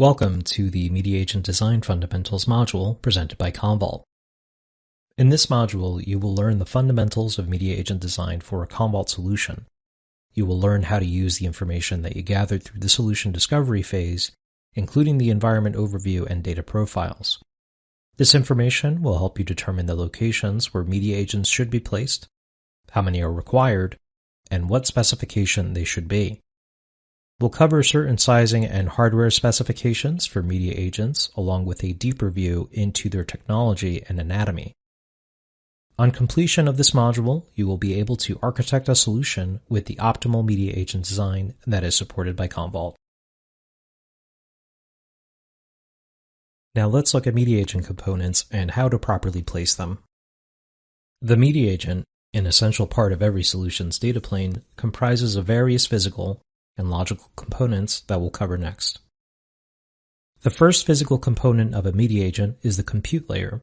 Welcome to the Media Agent Design Fundamentals module presented by Commvault. In this module, you will learn the fundamentals of media agent design for a Commvault solution. You will learn how to use the information that you gathered through the solution discovery phase, including the environment overview and data profiles. This information will help you determine the locations where media agents should be placed, how many are required, and what specification they should be. We'll cover certain sizing and hardware specifications for media agents along with a deeper view into their technology and anatomy. On completion of this module, you will be able to architect a solution with the optimal media agent design that is supported by Commvault. Now let's look at media agent components and how to properly place them. The media agent, an essential part of every solution's data plane, comprises of various physical, and logical components that we'll cover next. The first physical component of a media agent is the compute layer.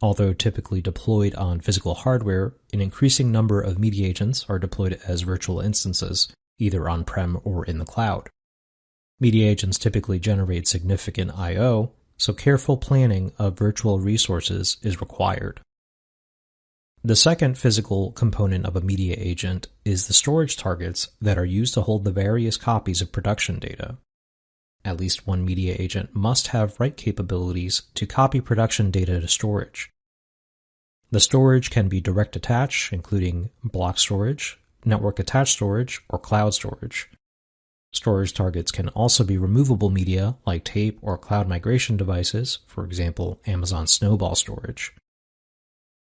Although typically deployed on physical hardware, an increasing number of media agents are deployed as virtual instances, either on-prem or in the cloud. Media agents typically generate significant I.O., so careful planning of virtual resources is required. The second physical component of a media agent is the storage targets that are used to hold the various copies of production data. At least one media agent must have write capabilities to copy production data to storage. The storage can be direct attach, including block storage, network attached storage, or cloud storage. Storage targets can also be removable media like tape or cloud migration devices, for example, Amazon Snowball storage.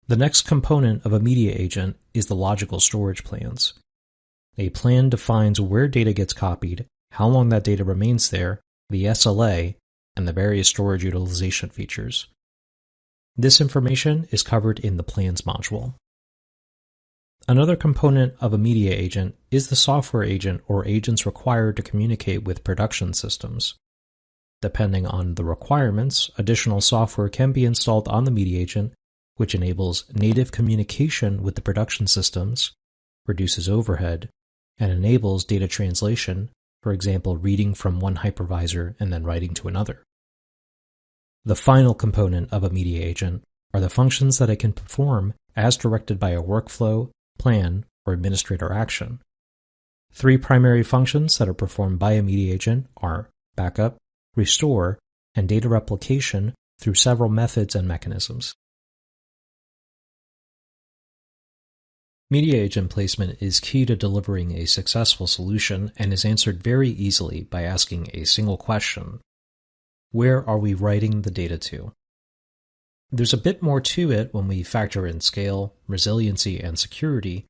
The next component of a media agent is the logical storage plans. A plan defines where data gets copied, how long that data remains there, the SLA, and the various storage utilization features. This information is covered in the Plans module. Another component of a media agent is the software agent or agents required to communicate with production systems. Depending on the requirements, additional software can be installed on the media agent which enables native communication with the production systems, reduces overhead, and enables data translation, for example, reading from one hypervisor and then writing to another. The final component of a media agent are the functions that it can perform as directed by a workflow, plan, or administrator action. Three primary functions that are performed by a media agent are backup, restore, and data replication through several methods and mechanisms. Media agent placement is key to delivering a successful solution and is answered very easily by asking a single question. Where are we writing the data to? There's a bit more to it when we factor in scale, resiliency, and security,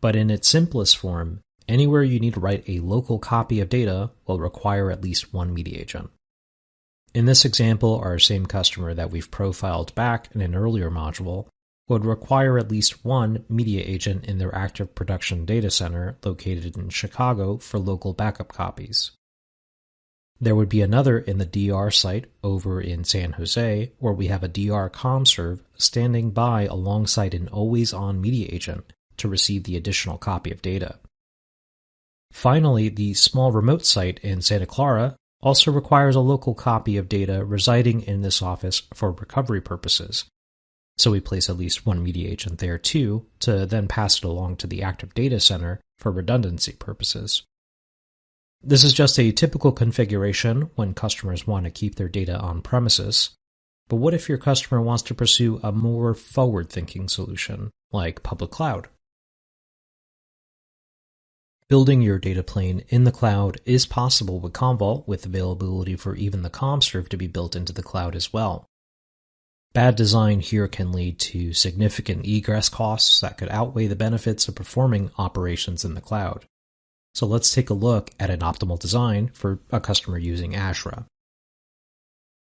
but in its simplest form, anywhere you need to write a local copy of data will require at least one media agent. In this example, our same customer that we've profiled back in an earlier module would require at least one media agent in their active production data center located in Chicago for local backup copies. There would be another in the DR site over in San Jose where we have a DR CommServe standing by alongside an always on media agent to receive the additional copy of data. Finally, the small remote site in Santa Clara also requires a local copy of data residing in this office for recovery purposes, so we place at least one media agent there too, to then pass it along to the active data center for redundancy purposes. This is just a typical configuration when customers want to keep their data on premises. But what if your customer wants to pursue a more forward thinking solution, like public cloud? Building your data plane in the cloud is possible with Commvault with availability for even the CommServe to be built into the cloud as well. Bad design here can lead to significant egress costs that could outweigh the benefits of performing operations in the cloud. So let's take a look at an optimal design for a customer using Azure.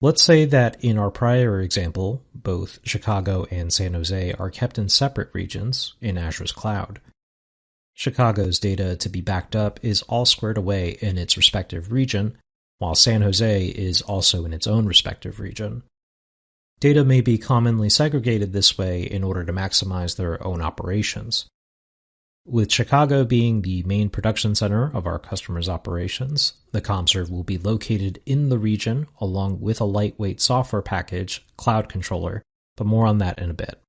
Let's say that in our prior example, both Chicago and San Jose are kept in separate regions in Azure's cloud. Chicago's data to be backed up is all squared away in its respective region, while San Jose is also in its own respective region. Data may be commonly segregated this way in order to maximize their own operations. With Chicago being the main production center of our customers' operations, the CommServe will be located in the region along with a lightweight software package, Cloud Controller, but more on that in a bit.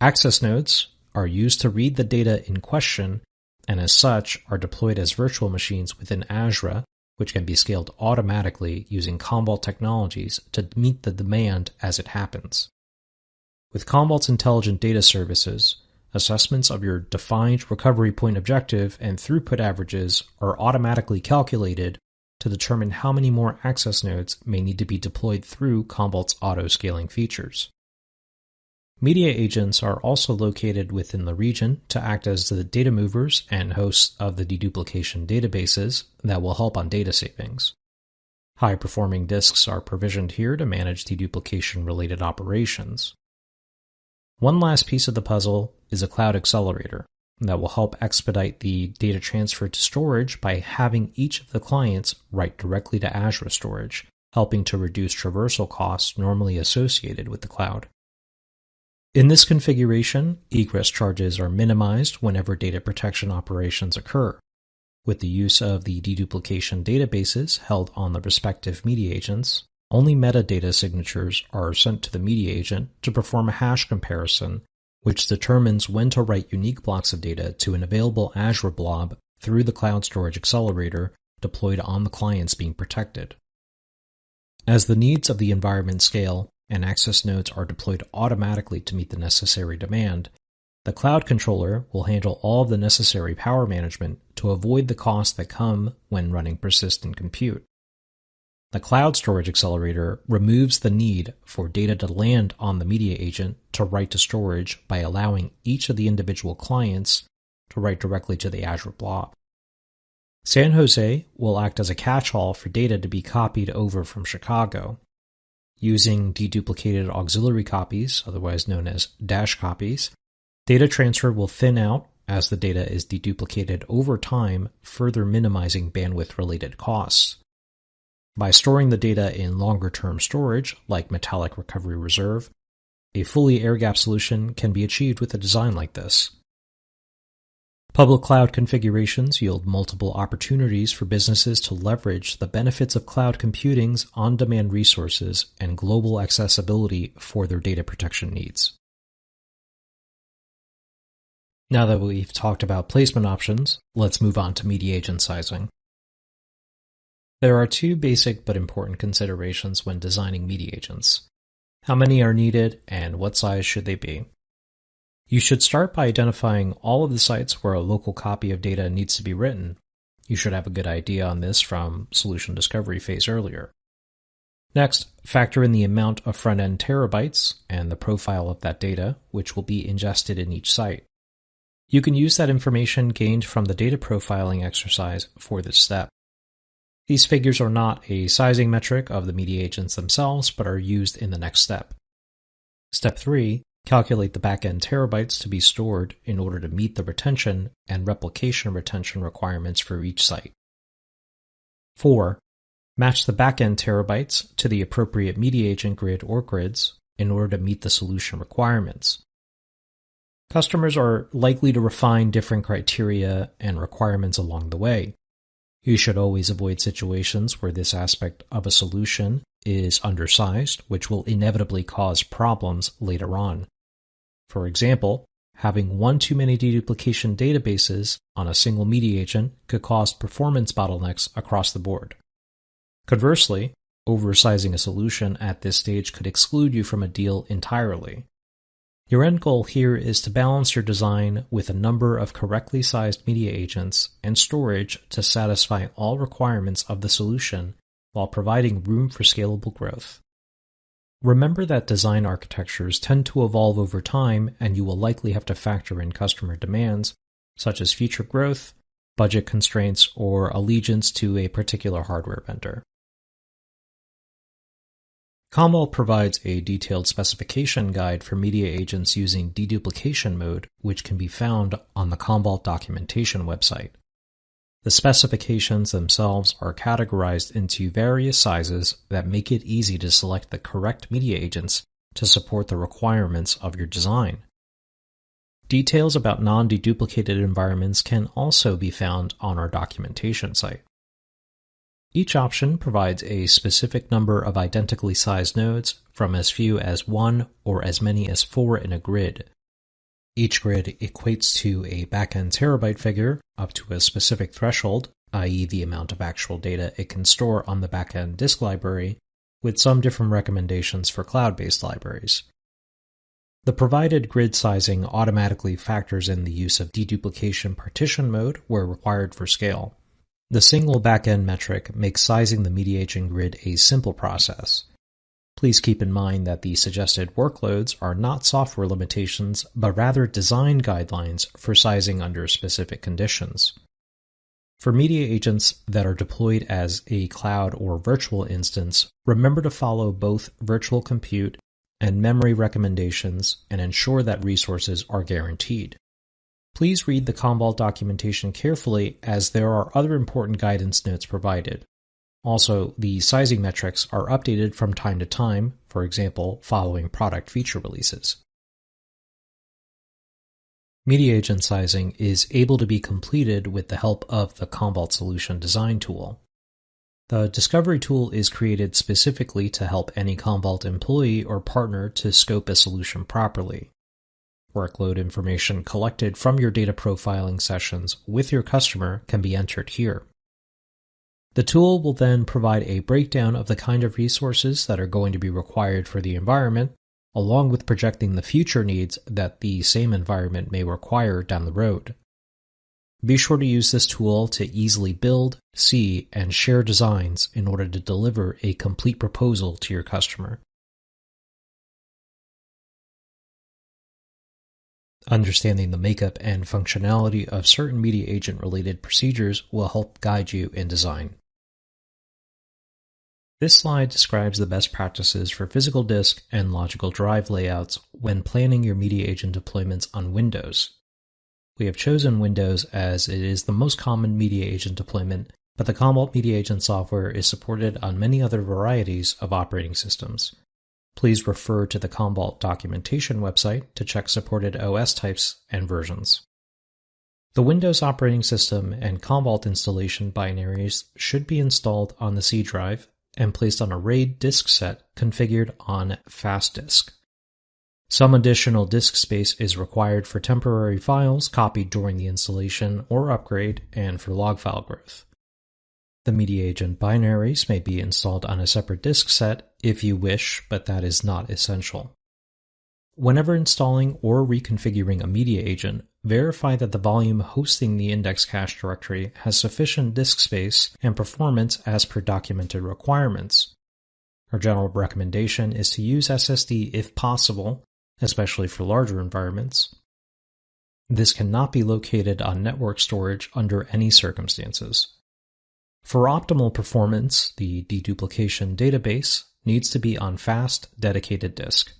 Access nodes are used to read the data in question and as such are deployed as virtual machines within Azure, which can be scaled automatically using Commvault technologies to meet the demand as it happens. With Commvault's intelligent data services, assessments of your defined recovery point objective and throughput averages are automatically calculated to determine how many more access nodes may need to be deployed through Commvault's auto-scaling features. Media agents are also located within the region to act as the data movers and hosts of the deduplication databases that will help on data savings. High performing disks are provisioned here to manage deduplication related operations. One last piece of the puzzle is a cloud accelerator that will help expedite the data transfer to storage by having each of the clients write directly to Azure Storage, helping to reduce traversal costs normally associated with the cloud. In this configuration, egress charges are minimized whenever data protection operations occur. With the use of the deduplication databases held on the respective media agents, only metadata signatures are sent to the media agent to perform a hash comparison, which determines when to write unique blocks of data to an available Azure blob through the cloud storage accelerator deployed on the clients being protected. As the needs of the environment scale, and access nodes are deployed automatically to meet the necessary demand, the cloud controller will handle all of the necessary power management to avoid the costs that come when running persistent compute. The cloud storage accelerator removes the need for data to land on the media agent to write to storage by allowing each of the individual clients to write directly to the Azure blob. San Jose will act as a catch-all for data to be copied over from Chicago, using deduplicated auxiliary copies, otherwise known as dash copies, data transfer will thin out as the data is deduplicated over time, further minimizing bandwidth related costs. By storing the data in longer term storage, like Metallic Recovery Reserve, a fully air gap solution can be achieved with a design like this. Public cloud configurations yield multiple opportunities for businesses to leverage the benefits of cloud computing's on-demand resources and global accessibility for their data protection needs. Now that we've talked about placement options, let's move on to media agent sizing. There are two basic but important considerations when designing media agents. How many are needed and what size should they be? You should start by identifying all of the sites where a local copy of data needs to be written. You should have a good idea on this from solution discovery phase earlier. Next, factor in the amount of front-end terabytes and the profile of that data, which will be ingested in each site. You can use that information gained from the data profiling exercise for this step. These figures are not a sizing metric of the media agents themselves, but are used in the next step. Step 3 Calculate the backend terabytes to be stored in order to meet the retention and replication retention requirements for each site. 4. Match the backend terabytes to the appropriate media agent grid or grids in order to meet the solution requirements. Customers are likely to refine different criteria and requirements along the way. You should always avoid situations where this aspect of a solution is undersized, which will inevitably cause problems later on. For example, having one too many deduplication databases on a single media agent could cause performance bottlenecks across the board. Conversely, oversizing a solution at this stage could exclude you from a deal entirely. Your end goal here is to balance your design with a number of correctly sized media agents and storage to satisfy all requirements of the solution while providing room for scalable growth. Remember that design architectures tend to evolve over time and you will likely have to factor in customer demands, such as future growth, budget constraints, or allegiance to a particular hardware vendor. Commvault provides a detailed specification guide for media agents using deduplication mode, which can be found on the Commvault documentation website. The specifications themselves are categorized into various sizes that make it easy to select the correct media agents to support the requirements of your design. Details about non-deduplicated environments can also be found on our documentation site. Each option provides a specific number of identically sized nodes from as few as one or as many as four in a grid. Each grid equates to a backend terabyte figure up to a specific threshold, i.e. the amount of actual data it can store on the backend disk library, with some different recommendations for cloud-based libraries. The provided grid sizing automatically factors in the use of deduplication partition mode where required for scale. The single backend metric makes sizing the media agent grid a simple process. Please keep in mind that the suggested workloads are not software limitations, but rather design guidelines for sizing under specific conditions. For media agents that are deployed as a cloud or virtual instance, remember to follow both virtual compute and memory recommendations and ensure that resources are guaranteed. Please read the Commvault documentation carefully as there are other important guidance notes provided. Also, the sizing metrics are updated from time to time, for example, following product feature releases. Media agent sizing is able to be completed with the help of the Commvault Solution Design tool. The Discovery tool is created specifically to help any Commvault employee or partner to scope a solution properly. Workload information collected from your data profiling sessions with your customer can be entered here. The tool will then provide a breakdown of the kind of resources that are going to be required for the environment, along with projecting the future needs that the same environment may require down the road. Be sure to use this tool to easily build, see, and share designs in order to deliver a complete proposal to your customer. Understanding the makeup and functionality of certain media agent related procedures will help guide you in design. This slide describes the best practices for physical disk and logical drive layouts when planning your media agent deployments on Windows. We have chosen Windows as it is the most common media agent deployment, but the Commvault Media Agent software is supported on many other varieties of operating systems. Please refer to the Commvault documentation website to check supported OS types and versions. The Windows operating system and Commvault installation binaries should be installed on the C drive and placed on a RAID disk set configured on fast disk. Some additional disk space is required for temporary files copied during the installation or upgrade and for log file growth. The media agent binaries may be installed on a separate disk set if you wish, but that is not essential. Whenever installing or reconfiguring a media agent, verify that the volume hosting the index cache directory has sufficient disk space and performance as per documented requirements. Our general recommendation is to use SSD if possible, especially for larger environments. This cannot be located on network storage under any circumstances. For optimal performance, the deduplication database needs to be on fast, dedicated disk.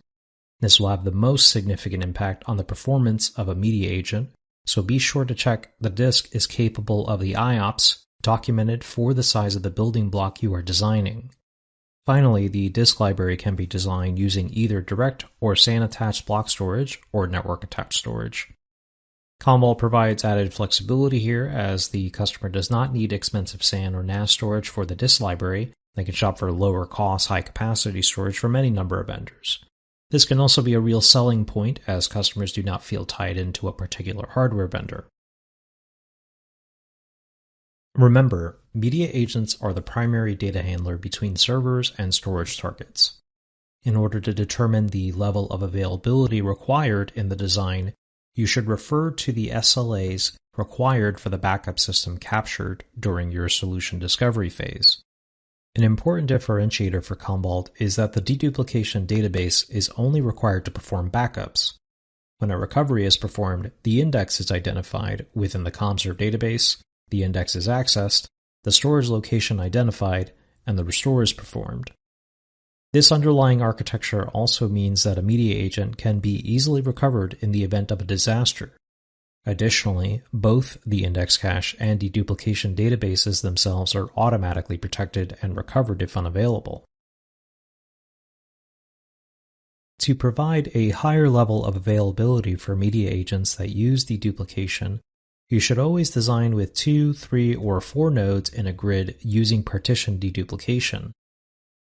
This will have the most significant impact on the performance of a media agent, so be sure to check the disk is capable of the IOPS documented for the size of the building block you are designing. Finally, the disk library can be designed using either direct or SAN attached block storage or network attached storage. Commvault provides added flexibility here as the customer does not need expensive SAN or NAS storage for the disk library. They can shop for lower cost, high capacity storage from any number of vendors. This can also be a real selling point as customers do not feel tied into a particular hardware vendor. Remember, media agents are the primary data handler between servers and storage targets. In order to determine the level of availability required in the design, you should refer to the SLAs required for the backup system captured during your solution discovery phase. An important differentiator for Commvault is that the deduplication database is only required to perform backups. When a recovery is performed, the index is identified within the CommServe database the index is accessed, the storage location identified, and the restore is performed. This underlying architecture also means that a media agent can be easily recovered in the event of a disaster. Additionally, both the index cache and deduplication databases themselves are automatically protected and recovered if unavailable. To provide a higher level of availability for media agents that use deduplication, you should always design with two, three, or four nodes in a grid using partition deduplication.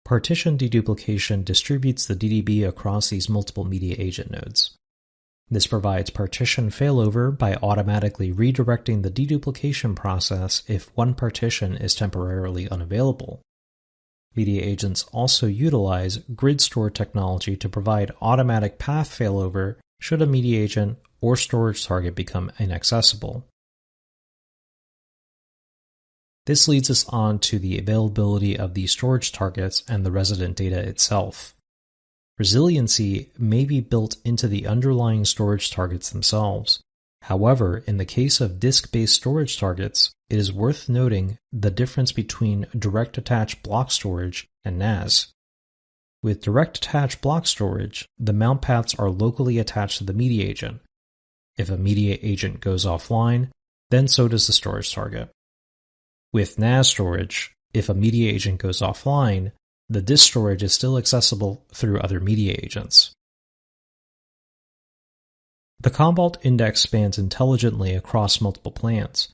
Partition deduplication distributes the DDB across these multiple media agent nodes. This provides partition failover by automatically redirecting the deduplication process if one partition is temporarily unavailable. Media agents also utilize GridStor technology to provide automatic path failover should a media agent or storage target become inaccessible. This leads us on to the availability of the storage targets and the resident data itself. Resiliency may be built into the underlying storage targets themselves. However, in the case of disk-based storage targets, it is worth noting the difference between direct attached block storage and NAS. With direct attached block storage, the mount paths are locally attached to the media agent. If a media agent goes offline, then so does the storage target. With NAS storage, if a media agent goes offline, the disk storage is still accessible through other media agents. The Commvault index spans intelligently across multiple plans.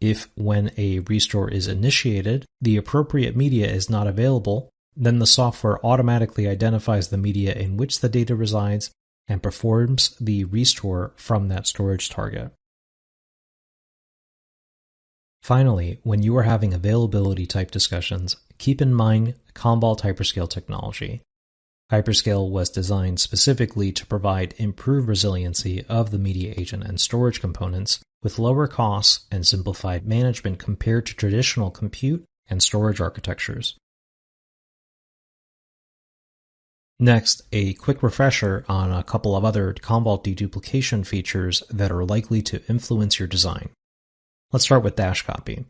If, when a restore is initiated, the appropriate media is not available, then the software automatically identifies the media in which the data resides and performs the restore from that storage target. Finally, when you are having availability type discussions, keep in mind Commvault Hyperscale technology. Hyperscale was designed specifically to provide improved resiliency of the media agent and storage components with lower costs and simplified management compared to traditional compute and storage architectures. Next, a quick refresher on a couple of other Commvault deduplication features that are likely to influence your design. Let's start with dash copy.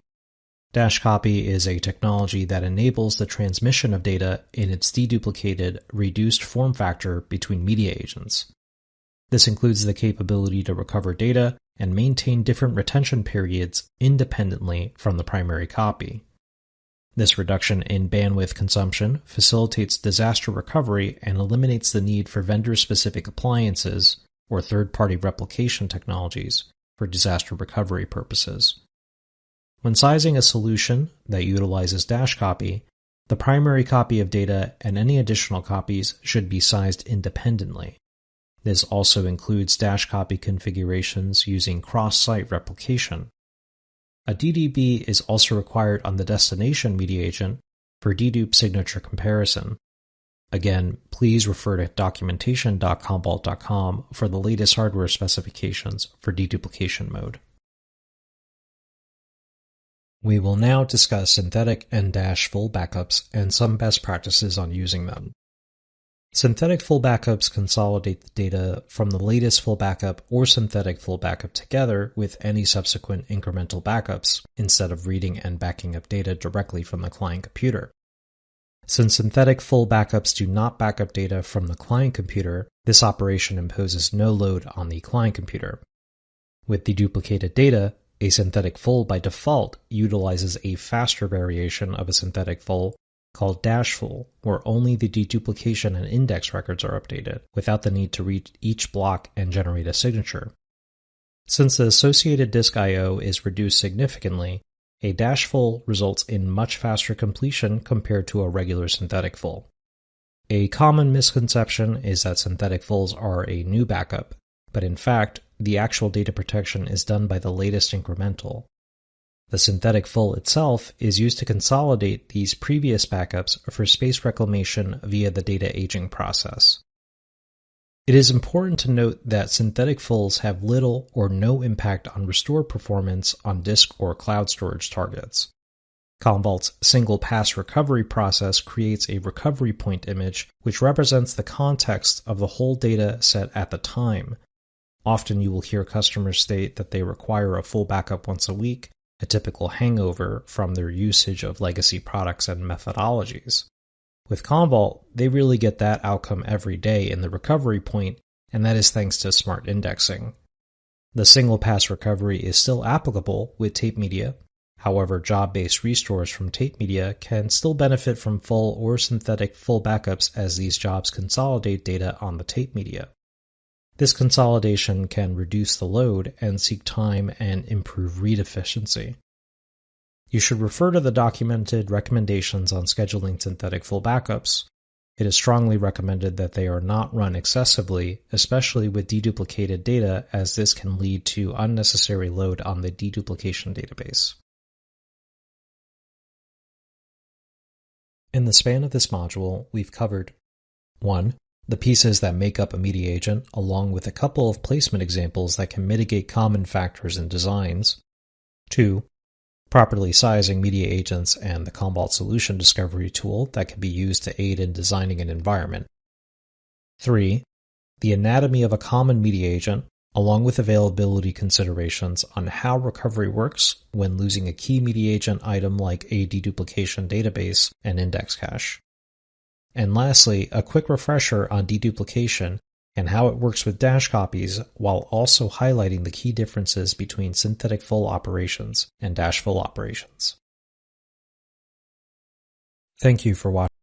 Dash copy is a technology that enables the transmission of data in its deduplicated, reduced form factor between media agents. This includes the capability to recover data and maintain different retention periods independently from the primary copy. This reduction in bandwidth consumption facilitates disaster recovery and eliminates the need for vendor specific appliances or third party replication technologies for disaster recovery purposes. When sizing a solution that utilizes dash copy, the primary copy of data and any additional copies should be sized independently. This also includes dash copy configurations using cross-site replication. A DDB is also required on the destination media agent for dedupe signature comparison. Again, please refer to documentation.commvault.com for the latest hardware specifications for deduplication mode. We will now discuss synthetic and dash full backups and some best practices on using them. Synthetic full backups consolidate the data from the latest full backup or synthetic full backup together with any subsequent incremental backups instead of reading and backing up data directly from the client computer. Since synthetic full backups do not back up data from the client computer, this operation imposes no load on the client computer. With the duplicated data, a synthetic full by default utilizes a faster variation of a synthetic full called dash full, where only the deduplication and index records are updated, without the need to read each block and generate a signature. Since the associated disk I.O. is reduced significantly, a dash full results in much faster completion compared to a regular synthetic full. A common misconception is that synthetic fulls are a new backup, but in fact, the actual data protection is done by the latest incremental. The synthetic full itself is used to consolidate these previous backups for space reclamation via the data aging process. It is important to note that synthetic fulls have little or no impact on restore performance on disk or cloud storage targets. Commvault's single pass recovery process creates a recovery point image which represents the context of the whole data set at the time. Often you will hear customers state that they require a full backup once a week, a typical hangover from their usage of legacy products and methodologies. With Commvault, they really get that outcome every day in the recovery point, and that is thanks to smart indexing. The single pass recovery is still applicable with tape media. However, job-based restores from tape media can still benefit from full or synthetic full backups as these jobs consolidate data on the tape media. This consolidation can reduce the load and seek time and improve read efficiency. You should refer to the documented recommendations on scheduling synthetic full backups. It is strongly recommended that they are not run excessively, especially with deduplicated data, as this can lead to unnecessary load on the deduplication database. In the span of this module, we've covered 1. The pieces that make up a media agent, along with a couple of placement examples that can mitigate common factors in designs. 2. Properly sizing media agents and the Commvault solution discovery tool that can be used to aid in designing an environment. 3. The anatomy of a common media agent, along with availability considerations on how recovery works when losing a key media agent item like a deduplication database and index cache. And lastly, a quick refresher on deduplication and how it works with dash copies while also highlighting the key differences between synthetic full operations and dash full operations. Thank you for watching.